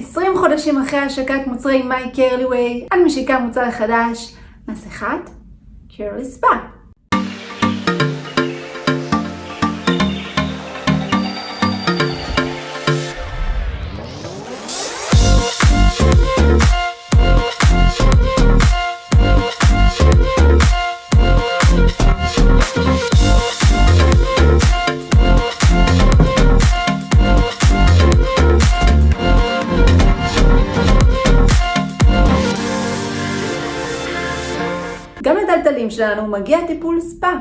20 חודשים אחרי השקת מוצרי מיי קרלי ווי, אני משיקה מוצר חדש, מסכת קרלי ספא. לטלטלים שלנו מגיע טיפול ספא,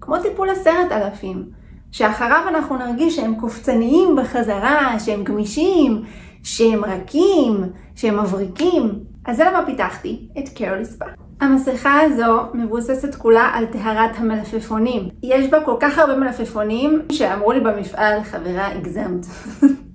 כמו טיפול עשרת אלפים, שאחריו אנחנו נרגיש שהם קופצניים בחזרה, שהם גמישים, שהם רכים, שהם מבריקים. אז זה למה פיתחתי את קרלי ספא. המסכה הזו מבוססת כולה על טהרת המלפפונים. יש בה כל כך הרבה מלפפונים שאמרו לי במפעל, חברה, הגזמת.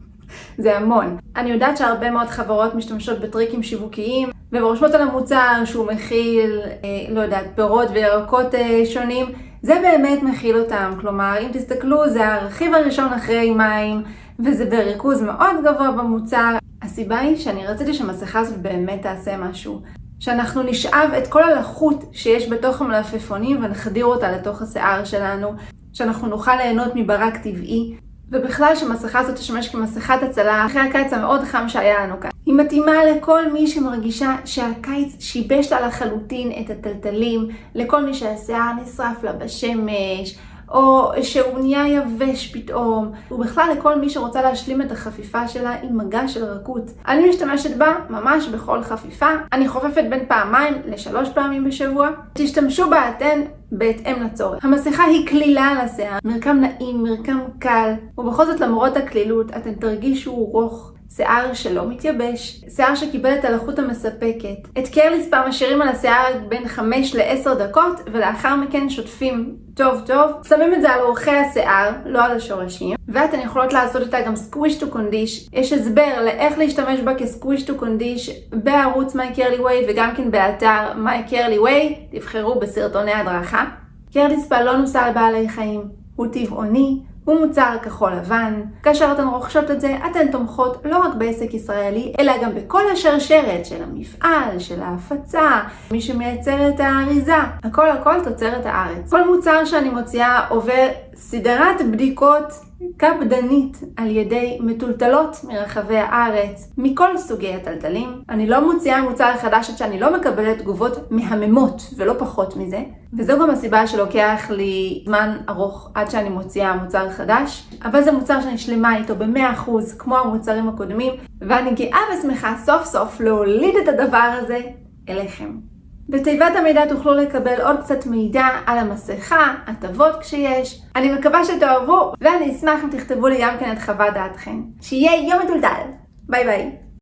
זה המון. אני יודעת שהרבה מאוד חברות משתמשות בטריקים שיווקיים ורושמות על המוצר שהוא מכיל, אה, לא יודעת, פירות וירקות אה, שונים. זה באמת מכיל אותם. כלומר, אם תסתכלו, זה הרכיב הראשון אחרי מים, וזה בריכוז מאוד גבוה במוצר. הסיבה היא שאני רציתי שהמסכה הזאת באמת תעשה משהו. שאנחנו נשאב את כל הלחות שיש בתוך המלפפונים ונחדיר אותה לתוך השיער שלנו, שאנחנו נוכל ליהנות מברק טבעי, ובכלל שהמסכה הזאת תשמש כמסכת הצלה אחרי הקיץ המאוד חם שהיה לנו כאן. היא מתאימה לכל מי שמרגישה שהקיץ שיבש לה לחלוטין את הטלטלים, לכל מי שהשיער נשרף לה בשמש, או שהוא נהיה יבש פתאום, ובכלל לכל מי שרוצה להשלים את החפיפה שלה עם מגע של רכות. אני משתמשת בה ממש בכל חפיפה. אני חופפת בין פעמיים לשלוש פעמים בשבוע. תשתמשו בה אתן בהתאם לצורך. המסכה היא קלילה לשיער, מרקם נעים, מרקם קל, ובכל זאת למרות הקלילות אתן תרגישו רוך. שיער שלא מתייבש, שיער שקיבל את הלחות המספקת. את קרליספא משאירים על השיער בין 5 ל-10 דקות, ולאחר מכן שוטפים טוב טוב. שמים את זה על אורכי השיער, לא על השורשים, ואתן יכולות לעשות איתה גם squish to condish. יש הסבר לאיך להשתמש בה כ squish to condish בערוץ מיי קרלי ווי וגם כן באתר מיי קרלי ווי, תבחרו בסרטוני הדרכה. קרליספא לא נוסע על בעלי חיים, הוא טבעוני. הוא מוצר כחול לבן. כאשר אתן רוכשות את זה, אתן תומכות לא רק בעסק ישראלי, אלא גם בכל השרשרת של המפעל, של ההפצה, מי שמייצר את האריזה. הכל הכל תוצרת הארץ. כל מוצר שאני מוציאה עובר סדרת בדיקות קפדנית על ידי מטולטלות מרחבי הארץ, מכל סוגי הטלטלים. אני לא מוציאה מוצר חדש עד שאני לא מקבלת תגובות מהממות, ולא פחות מזה. וזו גם הסיבה שלוקח לי זמן ארוך עד שאני מוציאה מוצר חדש. אבל זה מוצר שאני שלמה איתו ב-100% כמו המוצרים הקודמים, ואני גאה ושמחה סוף סוף להוליד את הדבר הזה אליכם. בתיבת המידע תוכלו לקבל עוד קצת מידע על המסכה, הטבות כשיש. אני מקווה שתאהבו, ואני אשמח אם תכתבו לי גם כן את חוות דעתכם. שיהיה יום מטולטל! ביי ביי.